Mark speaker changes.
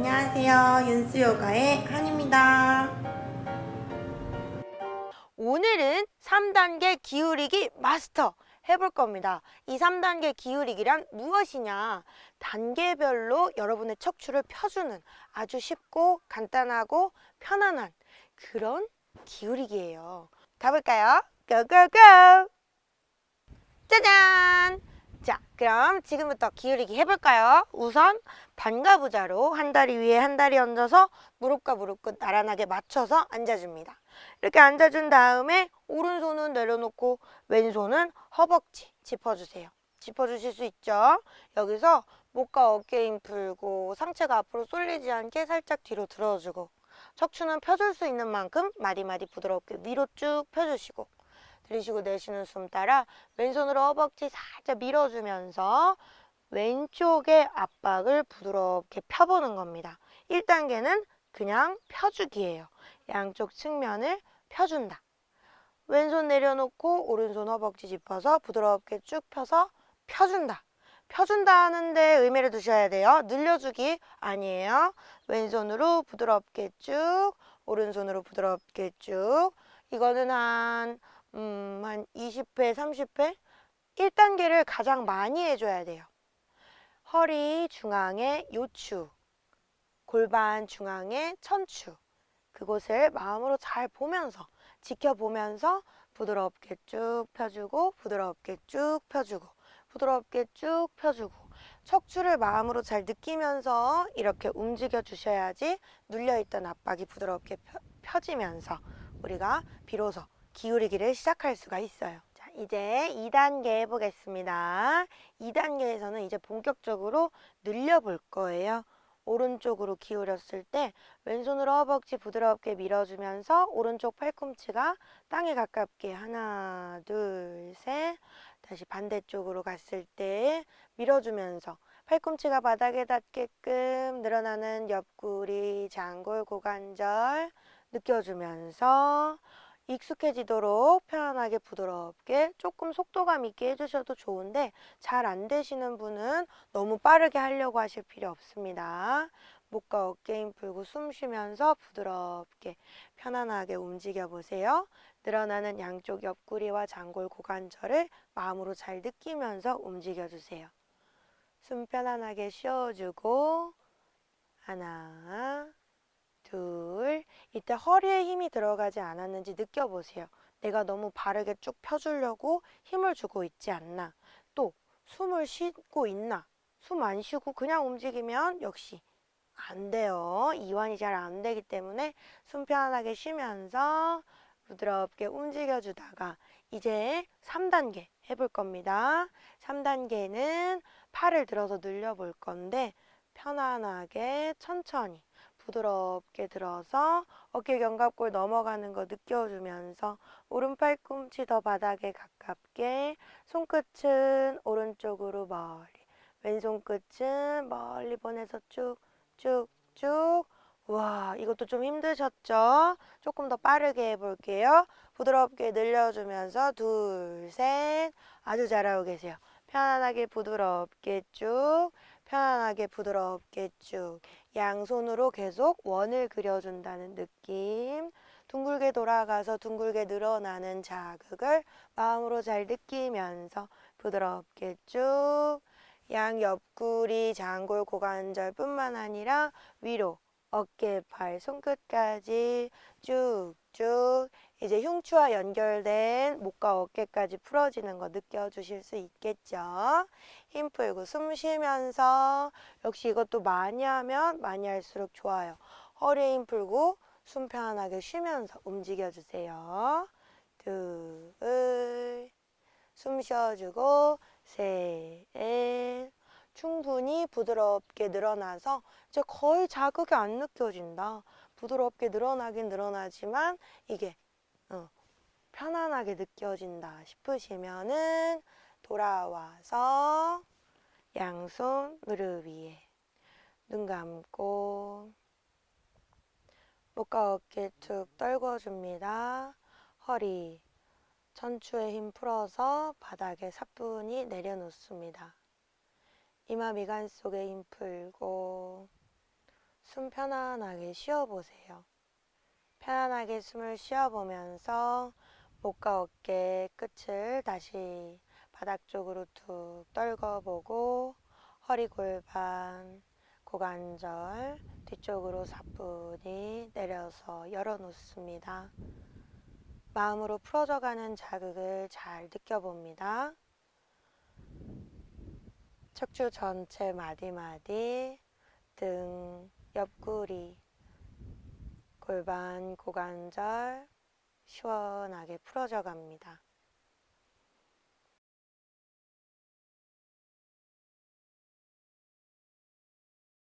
Speaker 1: 안녕하세요. 윤수요가의 한입니다.
Speaker 2: 오늘은 3단계 기울이기 마스터 해볼 겁니다. 이 3단계 기울이기란 무엇이냐? 단계별로 여러분의 척추를 펴주는 아주 쉽고 간단하고 편안한 그런 기울이기예요. 가볼까요? 고고고! 짜잔! 자, 그럼 지금부터 기울이기 해볼까요? 우선 반가 부자로 한 다리 위에 한 다리 얹어서 무릎과 무릎 끝 나란하게 맞춰서 앉아줍니다. 이렇게 앉아준 다음에 오른손은 내려놓고 왼손은 허벅지 짚어주세요. 짚어주실 수 있죠? 여기서 목과 어깨 힘 풀고 상체가 앞으로 쏠리지 않게 살짝 뒤로 들어주고 척추는 펴줄 수 있는 만큼 마디마디 부드럽게 위로 쭉 펴주시고 들이쉬고 내쉬는 숨 따라 왼손으로 허벅지 살짝 밀어주면서 왼쪽의 압박을 부드럽게 펴보는 겁니다. 1단계는 그냥 펴주기예요. 양쪽 측면을 펴준다. 왼손 내려놓고 오른손 허벅지 짚어서 부드럽게 쭉 펴서 펴준다. 펴준다 하는데 의미를 두셔야 돼요. 늘려주기 아니에요. 왼손으로 부드럽게 쭉, 오른손으로 부드럽게 쭉. 이거는 한, 음, 한 20회, 30회? 1단계를 가장 많이 해줘야 돼요. 허리 중앙에 요추, 골반 중앙에 천추. 그곳을 마음으로 잘 보면서, 지켜보면서 부드럽게 쭉 펴주고, 부드럽게 쭉 펴주고, 부드럽게 쭉 펴주고, 척추를 마음으로 잘 느끼면서 이렇게 움직여 주셔야지 눌려있던 압박이 부드럽게 펴, 펴지면서 우리가 비로소 기울이기를 시작할 수가 있어요. 자, 이제 2단계 해보겠습니다. 2단계에서는 이제 본격적으로 늘려볼 거예요. 오른쪽으로 기울였을 때 왼손으로 허벅지 부드럽게 밀어주면서 오른쪽 팔꿈치가 땅에 가깝게 하나, 둘, 셋 다시 반대쪽으로 갔을 때 밀어주면서 팔꿈치가 바닥에 닿게끔 늘어나는 옆구리, 장골, 고관절 느껴주면서 익숙해지도록 편안하게 부드럽게 조금 속도감 있게 해주셔도 좋은데 잘 안 되시는 분은 너무 빠르게 하려고 하실 필요 없습니다. 목과 어깨 힘 풀고 숨 쉬면서 부드럽게 편안하게 움직여 보세요. 늘어나는 양쪽 옆구리와 장골 고관절을 마음으로 잘 느끼면서 움직여 주세요. 숨 편안하게 쉬어주고 하나 둘 이때 허리에 힘이 들어가지 않았는지 느껴보세요. 내가 너무 바르게 쭉 펴주려고 힘을 주고 있지 않나 또 숨을 쉬고 있나 숨 안 쉬고 그냥 움직이면 역시 안 돼요. 이완이 잘 안 되기 때문에 숨 편안하게 쉬면서 부드럽게 움직여 주다가 이제 3단계 해볼 겁니다. 3단계는 팔을 들어서 늘려 볼 건데 편안하게 천천히 부드럽게 들어서 어깨 견갑골 넘어가는 거 느껴주면서 오른 팔 꿈치 더 바닥에 가깝게 손끝은 오른쪽으로 멀리 왼손 끝은 멀리 보내서 쭉쭉쭉 와 이것도 좀 힘드셨죠? 조금 더 빠르게 해볼게요. 부드럽게 늘려주면서 둘, 셋 아주 잘하고 계세요. 편안하게 부드럽게 쭉 편안하게 부드럽게 쭉 양손으로 계속 원을 그려준다는 느낌. 둥글게 돌아가서 둥글게 늘어나는 자극을 마음으로 잘 느끼면서 부드럽게 쭉 양 옆구리, 장골, 고관절 뿐만 아니라 위로 어깨, 팔, 손끝까지 쭉쭉 이제 흉추와 연결된 목과 어깨까지 풀어지는 거 느껴주실 수 있겠죠? 힘 풀고 숨 쉬면서 역시 이것도 많이 하면 많이 할수록 좋아요. 허리 힘 풀고 숨 편안하게 쉬면서 움직여주세요. 둘, 숨 쉬어주고 셋, 충분히 부드럽게 늘어나서 이제 거의 자극이 안 느껴진다. 부드럽게 늘어나긴 늘어나지만 이게 어, 편안하게 느껴진다 싶으시면은 돌아와서 양손 무릎 위에 눈 감고 목과 어깨 툭 떨궈줍니다. 허리, 천추에 힘 풀어서 바닥에 사뿐히 내려놓습니다. 이마 미간 속에 힘 풀고 숨 편안하게 쉬어보세요. 편안하게 숨을 쉬어보면서 목과 어깨 끝을 다시 바닥 쪽으로 툭 떨궈보고 허리 골반, 고관절 뒤쪽으로 사뿐히 내려서 열어놓습니다. 마음으로 풀어져가는 자극을 잘 느껴봅니다. 척추 전체 마디마디, 등, 옆구리, 골반, 고관절 시원하게 풀어져 갑니다.